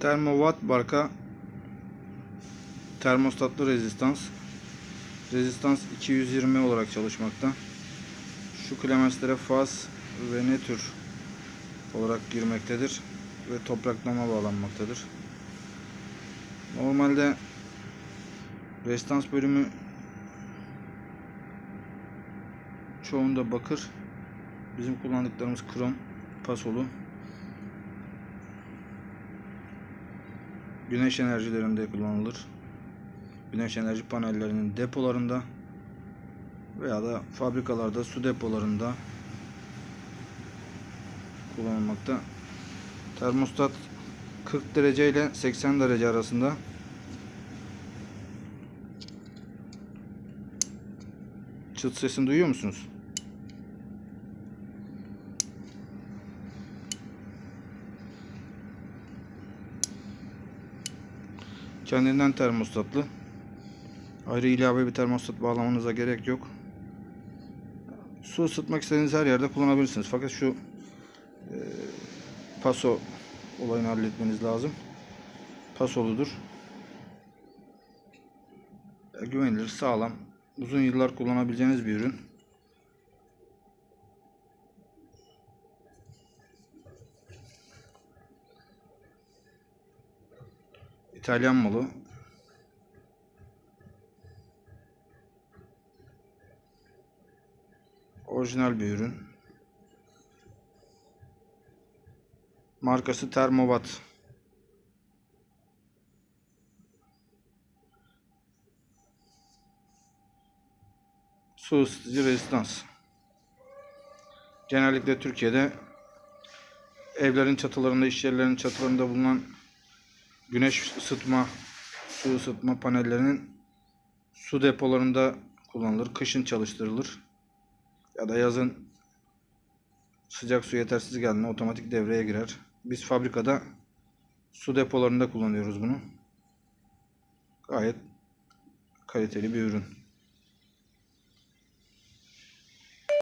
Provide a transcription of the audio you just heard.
Thermowatt marka termostatlı rezistans. Rezistans 220 olarak çalışmakta. Şu klemenslere faz ve nötr olarak girmektedir ve topraklama bağlanmaktadır. Normalde rezistans bölümü çoğunda bakır. Bizim kullandıklarımız krom pasolu. Güneş enerjilerinde kullanılır. Güneş enerji panellerinin depolarında veya da fabrikalarda su depolarında kullanılmakta. Termostat 40 derece ile 80 derece arasında. Çıt sesini duyuyor musunuz? Kendinden termostatlı. Ayrı ilave bir termostat bağlamanıza gerek yok. Su ısıtmak istediğiniz her yerde kullanabilirsiniz. Fakat şu e, paso olayını halletmeniz lazım. Pasoludur. E, güvenilir, sağlam, uzun yıllar kullanabileceğiniz bir ürün. İtalyan malı. Orijinal bir ürün. Markası Thermowatt. Su ısıtıcı rezistans. Genellikle Türkiye'de evlerin çatılarında, iş yerlerinin çatılarında bulunan güneş ısıtma, su ısıtma panellerinin su depolarında kullanılır. Kışın çalıştırılır. Ya da yazın sıcak su yetersiz geldiğinde otomatik devreye girer. Biz fabrikada su depolarında kullanıyoruz bunu. Gayet kaliteli bir ürün.